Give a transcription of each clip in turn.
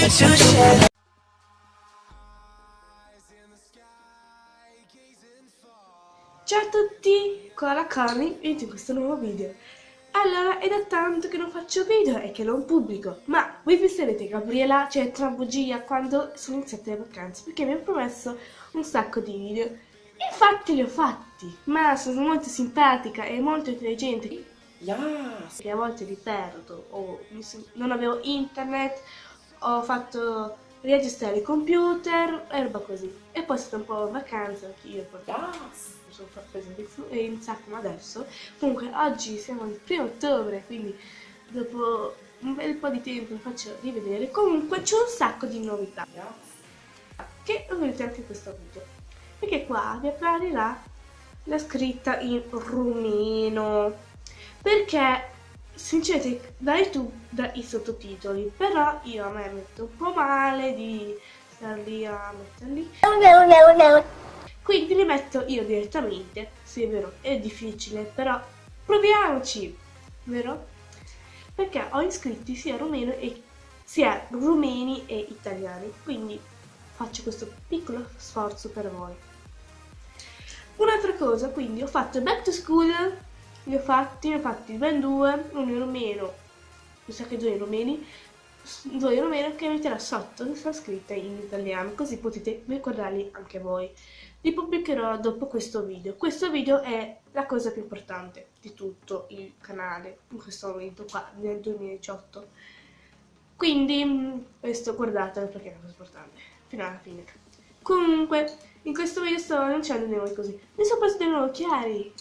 Ciao a tutti, qua la Cami e in questo nuovo video. Allora, è da tanto che non faccio video e che non pubblico, ma voi penserete Gabriela, cioè tra bugia, quando sono iniziate le vacanze, perché mi ho promesso un sacco di video. Infatti li ho fatti, ma sono molto simpatica e molto intelligente. Yes. Che a volte li perdo, o non avevo internet, ho fatto registrare il computer e roba così. E poi è stata un po' vacanza anche io, Yes. mi sono presente in sacco adesso. Comunque oggi siamo il primo ottobre, quindi dopo un bel po' di tempo vi faccio rivedere. Comunque c'è un sacco di novità Yes. che lo vedete anche in questo video. Perché qua vi apparirà la scritta in rumeno. Perché sinceramente da YouTube dai sottotitoli, però io a me metto un po' male di star lì a metterli. Quindi li metto io direttamente. Sì, è vero, è difficile, però proviamoci, vero? Perché ho iscritti sia rumeno e sia rumeni e italiani, quindi faccio questo piccolo sforzo per voi. Un'altra cosa, quindi ho fatto back to school, li ho fatti, ne ho fatti ben due, uno in rumeno, mi sa che due in rumeni, due in rumeno che metterò sotto questa scritta in italiano, così potete ricordarli anche voi. Li pubblicherò dopo questo video. Questo video è la cosa più importante di tutto il canale in questo momento qua nel 2018. Quindi mh, questo guardatelo perché è una cosa importante fino alla fine. Comunque, in questo video sto annunciando di nuovo così. Mi sono preso dei nuovi occhiali.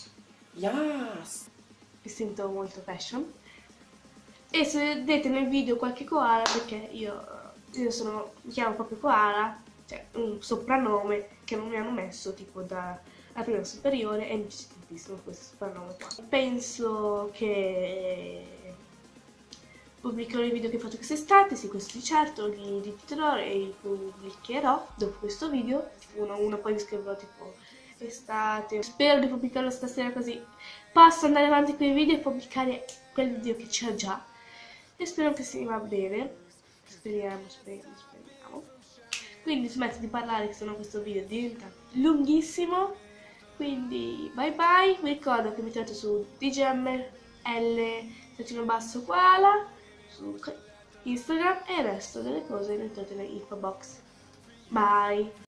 Yes. Mi sento molto fashion. E se vedete nel video qualche koala, perché io, io sono, mi chiamo proprio koala, cioè un soprannome che non mi hanno messo tipo da la prima superiore e mi piace tantissimo questo soprannome qua. Penso che pubblicherò i video che ho fatto quest'estate, sì questo di certo, li ripeterò e li pubblicherò dopo questo video, uno a uno poi vi scriverò tipo estate, spero di pubblicarlo stasera così posso andare avanti con i video e pubblicare quel video che c'è già e spero che si va bene, speriamo, speriamo, speriamo. Quindi smetto di parlare che sennò questo video diventa lunghissimo, quindi bye bye, vi ricordo che mi trovate su DGML trattino basso koala su Instagram e il resto delle cose le trovate nell'info box. Bye!